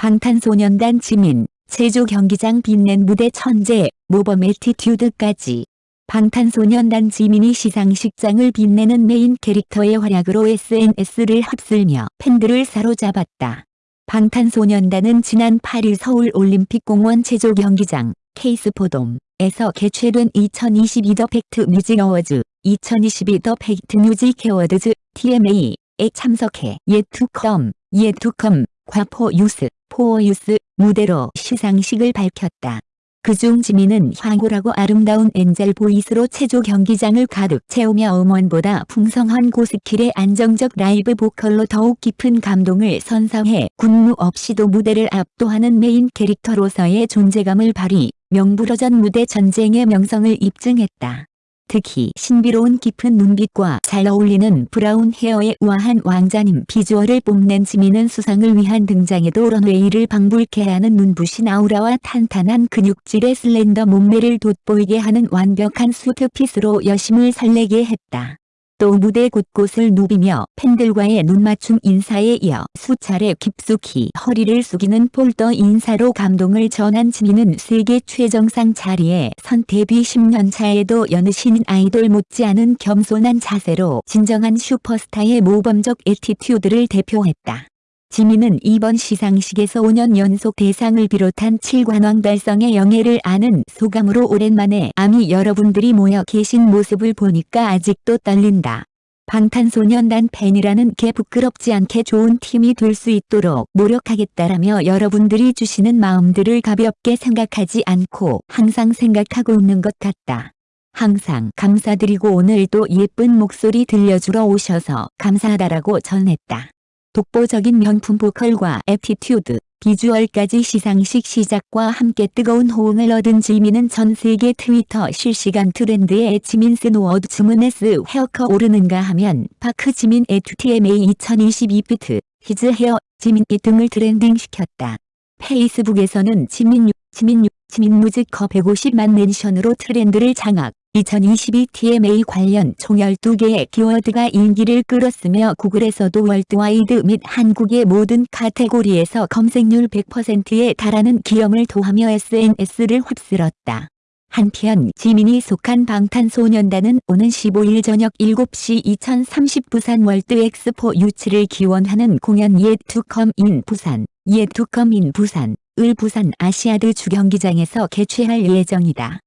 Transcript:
방탄소년단 지민, 체조 경기장 빛낸 무대 천재, 모범 attitude까지. 방탄소년단 지민이 시상식장을 빛내는 메인 캐릭터의 활약으로 SNS를 휩쓸며 팬들을 사로잡았다. 방탄소년단은 지난 8일 서울올림픽공원 체조 경기장 KSPO DOME에서 개최된 2022 The Fact Music Awards 2022 The Fact Music Awards TMA에 참석해 예투컴, 예투컴, 과포 유스, 포어 유스 무대로 시상식을 밝혔다. 그중 지민은 황홀하고 아름다운 angel voice로 체조 경기장을 가득 채우며 음원보다 풍성한 고skill의 안정적 라이브 보컬로 더욱 깊은 감동을 선사해 군무 없이도 무대를 압도하는 메인 캐릭터로서의 존재감을 발휘, 명불허전 무대 천재의 명성을 입증했다. 특히 신비로운 깊은 눈빛과 잘 어울리는 브라운 헤어의 우아한 왕자님 비주얼을 뽐낸 지민은 수상을 위한 등장에도 런웨이를 방불케 하는 눈부신 아우라와 탄탄한 근육질의 slender 몸매를 돋보이게 하는 완벽한 suit fit으로 여심을 설레게 했다. 또 무대 곳곳을 누비며 팬들과의 눈맞춤 인사에 이어 수차례 깊숙이 허리를 숙이는 폴더 인사로 감동을 전한 지민은 세계 최정상 자리에 선 데뷔 10년 차에도 여느 신인 아이돌 못지않은 겸손한 자세로 진정한 슈퍼스타의 모범적 attitude를 대표했다. 지민은 이번 시상식에서 5년 연속 대상을 비롯한 7관왕 달성의 영예를 안은 소감으로 오랜만에 아미 여러분들이 모여 계신 모습을 보니까 아직도 떨린다. 방탄소년단 팬이라는 게 부끄럽지 않게 좋은 팀이 될 수 있도록 노력하겠다라며 여러분들이 주시는 마음들을 가볍게 생각하지 않고 항상 생각하고 있는 것 같다. 항상 감사드리고 오늘도 예쁜 목소리 들려주러 오셔서 감사하다라고 전했다. 독보적인 명품 보컬과 애티튜드, 비주얼까지 시상식 시작과 함께 뜨거운 호응을 얻은 지민은 전 세계 트위터 실시간 트렌드에 지민 스노워드 주문에스 헤어커 오르는가 하면 파크 지민 에투 TMA 2022 피트, 히즈 헤어, 지민이 등을 트렌딩시켰다. 페이스북에서는 지민 유, 지민 유, 지민 무즈커 150만 멘션으로 트렌드를 장악. 2022 TMA 관련 총 12개의 키워드가 인기를 끌었으며 구글에서도 월드와이드 및 한국의 모든 카테고리에서 검색률 100%에 달하는 기염을 도하며 SNS를 휩쓸었다. 한편 지민이 속한 방탄소년단은 오는 15일 저녁 7시 2030 부산 월드 엑스포 유치를 기원하는 공연 예투컴 인 부산, 예투컴 인 부산, 을 부산 아시아드 주경기장에서 개최할 예정이다.